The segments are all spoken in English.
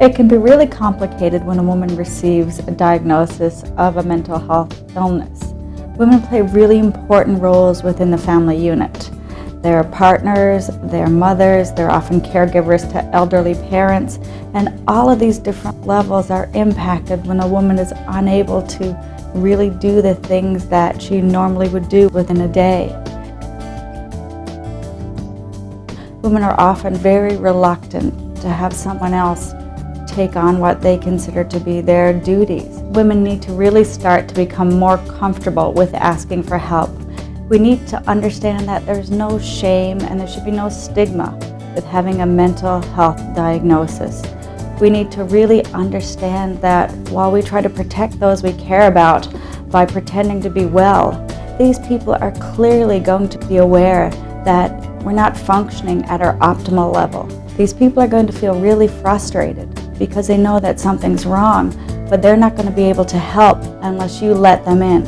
It can be really complicated when a woman receives a diagnosis of a mental health illness. Women play really important roles within the family unit. They're partners, they're mothers, they're often caregivers to elderly parents, and all of these different levels are impacted when a woman is unable to really do the things that she normally would do within a day. Women are often very reluctant to have someone else take on what they consider to be their duties. Women need to really start to become more comfortable with asking for help. We need to understand that there's no shame and there should be no stigma with having a mental health diagnosis. We need to really understand that while we try to protect those we care about by pretending to be well, these people are clearly going to be aware that we're not functioning at our optimal level. These people are going to feel really frustrated because they know that something's wrong, but they're not going to be able to help unless you let them in.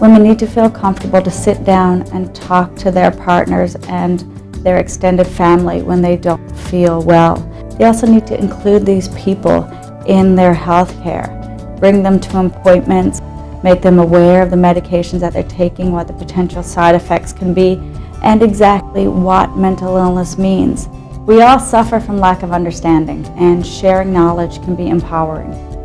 Women need to feel comfortable to sit down and talk to their partners and their extended family when they don't feel well. They also need to include these people in their health care, bring them to appointments, make them aware of the medications that they're taking, what the potential side effects can be, and exactly what mental illness means. We all suffer from lack of understanding, and sharing knowledge can be empowering.